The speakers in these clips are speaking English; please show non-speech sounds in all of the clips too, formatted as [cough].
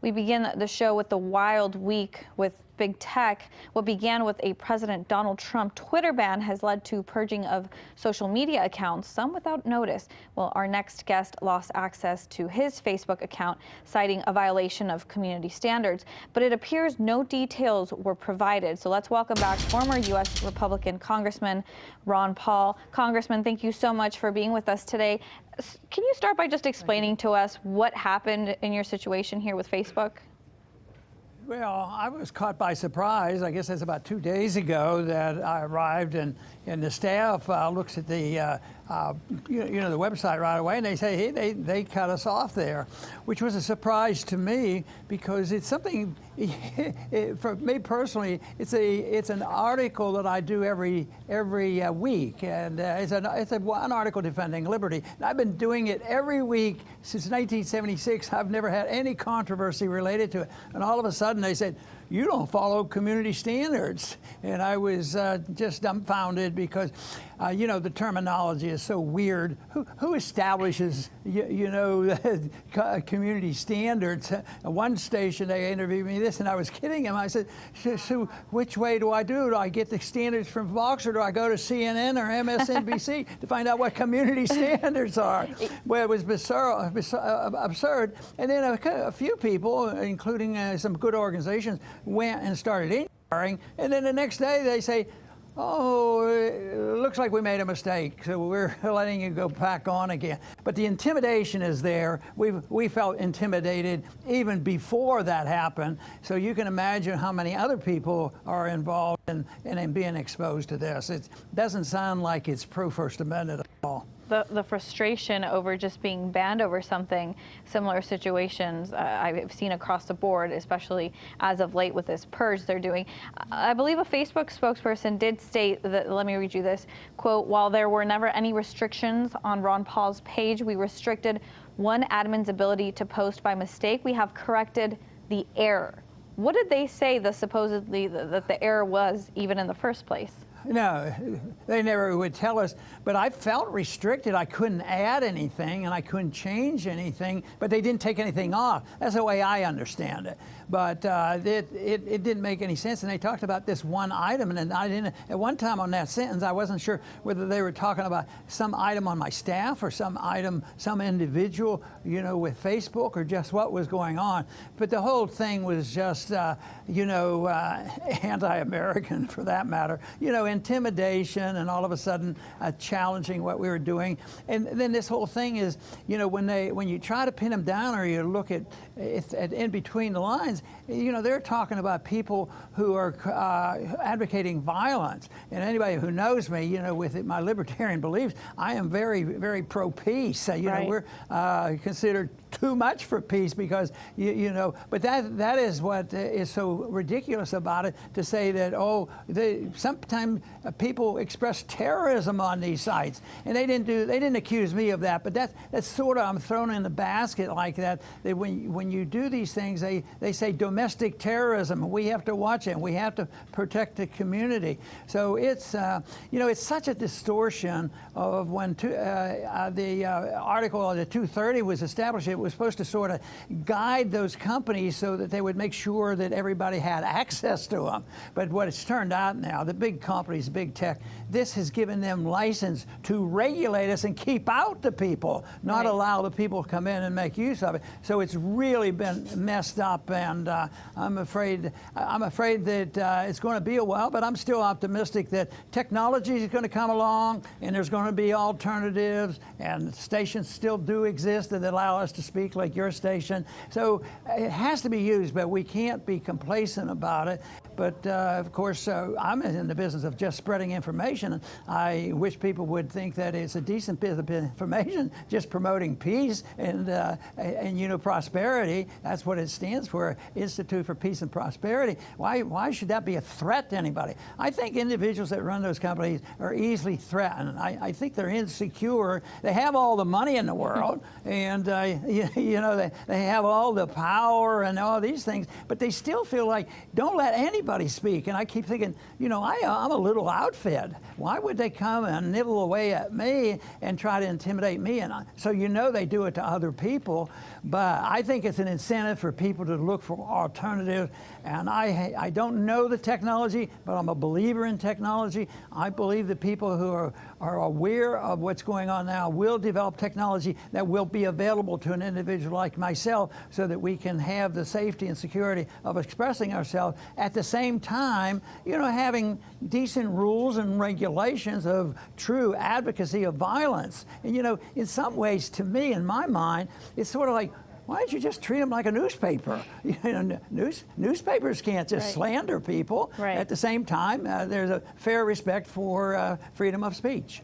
We begin the show with the wild week with big tech. What began with a President Donald Trump Twitter ban has led to purging of social media accounts, some without notice. Well, our next guest lost access to his Facebook account, citing a violation of community standards. But it appears no details were provided. So let's welcome back former U.S. Republican Congressman Ron Paul. Congressman, thank you so much for being with us today. Can you start by just explaining to us what happened in your situation here with Facebook? Well, I was caught by surprise. I guess it's about two days ago that I arrived and, and the staff uh, looks at the uh, uh, you, you, know, the website right away, and they say, hey, they, they cut us off there, which was a surprise to me because it's something, [laughs] for me personally, it's a it's an article that I do every every uh, week, and uh, it's, an, it's a, an article defending liberty. And I've been doing it every week since 1976. I've never had any controversy related to it, and all of a sudden they said, you don't follow community standards. And I was uh, just dumbfounded because, uh, you know, the terminology is so weird. Who, who establishes, you, you know, [laughs] community standards? One station, they interviewed me this, and I was kidding him. I said, so which way do I do? Do I get the standards from Fox, or do I go to CNN or MSNBC [laughs] to find out what community [laughs] standards are? Well, it was bizarre uh, absurd. And then a, a few people, including uh, some good organizations, went and started inquiring, and then the next day they say, oh, it looks like we made a mistake, so we're [laughs] letting you go back on again. But the intimidation is there. we we felt intimidated even before that happened, so you can imagine how many other people are involved in, in, in being exposed to this. It doesn't sound like it's pro-First Amendment at all the, the frustration over just being banned over something, similar situations uh, I've seen across the board, especially as of late with this purge they're doing. I believe a Facebook spokesperson did state that, let me read you this, quote, while there were never any restrictions on Ron Paul's page, we restricted one admin's ability to post by mistake. We have corrected the error. What did they say the supposedly that the error was even in the first place? No, they never would tell us. But I felt restricted. I couldn't add anything and I couldn't change anything, but they didn't take anything off. That's the way I understand it. But uh, it, it, it, didn't make any sense. And they talked about this one item. And I didn't, at one time on that sentence, I wasn't sure whether they were talking about some item on my staff or some item, some individual, you know, with Facebook or just what was going on. But the whole thing was just, uh, you know, uh, [laughs] anti-American for that matter. You know, intimidation and all of a sudden uh, challenging what we were doing. And then this whole thing is, you know, when they when you try to pin them down or you look at, at in between the lines, you know, they're talking about people who are uh, advocating violence. And anybody who knows me, you know, with my libertarian beliefs, I am very, very pro-peace. Uh, you right. know, we're uh, considered too much for peace because, you, you, know, but that that is what is so ridiculous about it to say that, oh, they, sometimes people express terrorism on these sites. And they didn't do, they didn't accuse me of that, but that's, that's sort of, I'm thrown in the basket like that, that when, when you do these things, they, they say domestic terrorism. We have to watch it. We have to protect the community. So it's, uh, you know, it's such a distortion of when uh, uh, the uh, article, the 230 was established, it was supposed to sort of guide those companies so that they would make sure that everybody had access to them. But what it's turned out now, the big companies, big tech, this has given them license to regulate us and keep out the people, not right. allow the people to come in and make use of it. So it's really been messed up, and uh, I'm afraid I'm afraid that uh, it's going to be a while. But I'm still optimistic that technology is going to come along, and there's going to be alternatives, and stations still do exist that allow us to speak like your station. So it has to be used, but we can't be complacent about it. But uh, of course, uh, I'm in the business of just spreading information. I wish people would think that it's a decent bit of information, [laughs] just promoting peace and, uh, and you know, prosperity. That's what it stands for, Institute for Peace and Prosperity. Why, why should that be a threat to anybody? I think individuals that run those companies are easily threatened. I, I think they're insecure. They have all the money in the [laughs] world, and uh, [laughs] you, you know, they, they have all the power and all these things, but they still feel like, don't let anybody speak. And I keep thinking, you know, I, I'm a little outfit. Why would they come and nibble away at me and try to intimidate me? And I, so you know they do it to other people. But I think it's an incentive for people to look for alternatives. And I, I don't know the technology, but I'm a believer in technology. I believe that people who are, are aware of what's going on now will develop technology that will be available to an individual like myself so that we can have the safety and security of expressing ourselves at the same time, you know, having decent rules and regulations of true advocacy of violence. And, you know, in some ways, to me, in my mind, it's sort of like, why don't you just treat them like a newspaper? [laughs] You know, news, newspapers can't just Right. slander people. Right. At the same time, uh, there's a fair respect for uh, freedom of speech.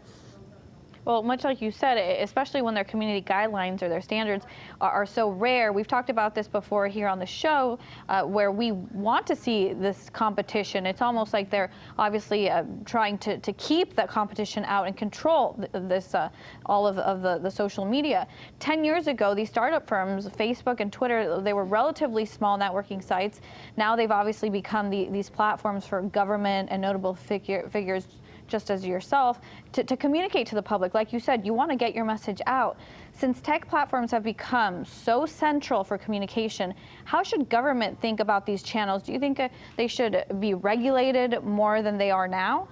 Well, much like you said, especially when their community guidelines or their standards are, are so rare. We've talked about this before here on the show, uh, where we want to see this competition. It's almost like they're obviously uh, trying to, to keep that competition out and control th- this uh, all of, of the, the social media. Ten years ago, these startup firms, Facebook and Twitter, they were relatively small networking sites. Now they've obviously become the, these platforms for government and notable figure, figures just as yourself, to, to communicate to the public. Like you said, you want to get your message out. Since tech platforms have become so central for communication, how should government think about these channels? Do you think uh, they should be regulated more than they are now?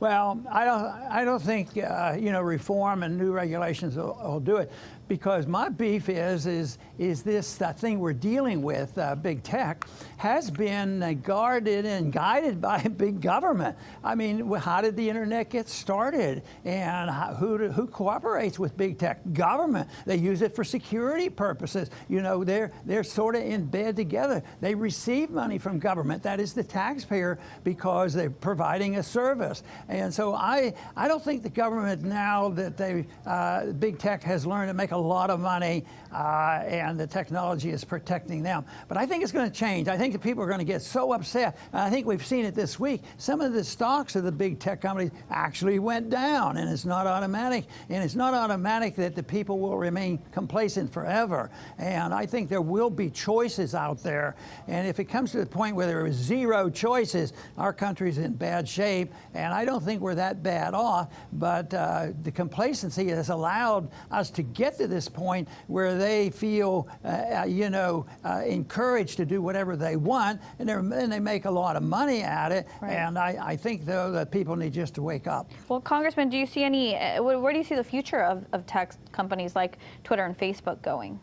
Well, I don't, I don't think, uh, you know, reform and new regulations will, will do it because my beef is, is, is this thing we're dealing with, uh, big tech, has been uh, guarded and guided [laughs] by big government. I mean, how did the internet get started? And how, who, do- who cooperates with big tech? Government. They use it for security purposes. You know, they're, they're sort of in bed together. They receive money from government, that is the taxpayer, because they're providing a service. And so I, I don't think the government now that they, uh, big tech has learned to make a lot of money uh, and the technology is protecting them. But I think it's going to change. I think the people are going to get so upset. And I think we've seen it this week. Some of the stocks of the big tech companies actually went down and it's not automatic. And it's not automatic that the people will remain complacent forever. And I think there will be choices out there. And if it comes to the point where there is zero choices, our country's in bad shape. And I don't think we're that bad off. But uh, the complacency has allowed us to get to this point where they feel, uh, you know, uh, encouraged to do whatever they want, and, and they make a lot of money at it. Right. And I, I think, though, that people need just to wake up. Well, Congressman, do you see any, uh, where, where do you see the future of, of tech companies like Twitter and Facebook going?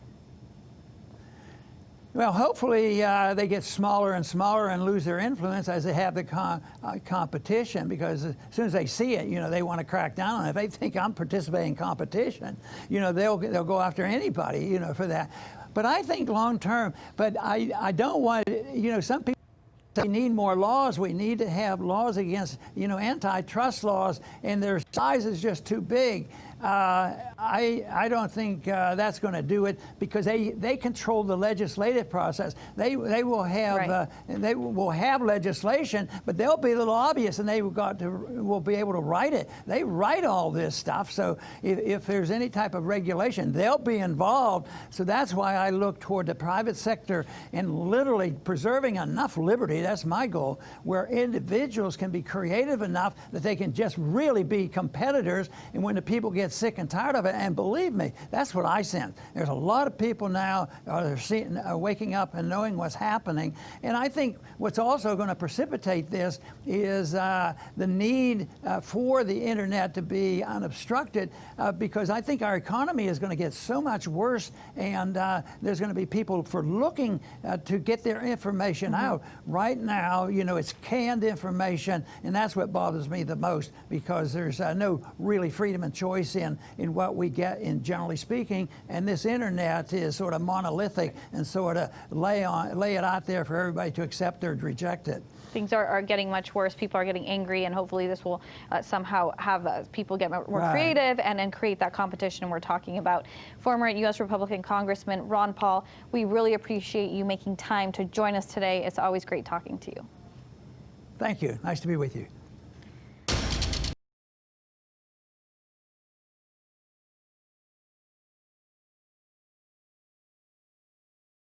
Well, hopefully uh, they get smaller and smaller and lose their influence as they have the com- uh, competition because as soon as they see it, you know, they want to crack down on it. If they think I'm participating in competition, you know, they'll, they'll go after anybody, you know, for that. But I think long term, but I, I don't want, you know, some people we need more laws. We need to have laws against, you know, antitrust laws, and their size is just too big. Uh, I, I don't think uh, that's going to do it because they, they control the legislative process. They, they will have Right. uh, they will have legislation, but they'll be the lobbyists, and they will got to will be able to write it. They write all this stuff. So if, if there's any type of regulation, they'll be involved. So that's why I look toward the private sector and literally preserving enough liberty. That's my goal, where individuals can be creative enough that they can just really be competitors. And when the people get sick and tired of it, and believe me, that's what I sense. There's a lot of people now are seeing, are waking up and knowing what's happening. And I think what's also going to precipitate this is uh, the need uh, for the internet to be unobstructed, uh, because I think our economy is going to get so much worse, and uh, there's going to be people for looking uh, to get their information out. Right now, you know, it's canned information, and that's what bothers me the most, because there's uh, no really freedom and choice in, in what we get in generally speaking, and this internet is sort of monolithic and sort of lay, on, lay it out there for everybody to accept or reject it. Things are, are getting much worse. People are getting angry, and hopefully, this will uh, somehow have uh, people get more more Right. creative and, and create that competition we're talking about. Former U.S. Republican Congressman Ron Paul, we really appreciate you making time to join us today. It's always great talking to you. Thank you. Nice to be with you.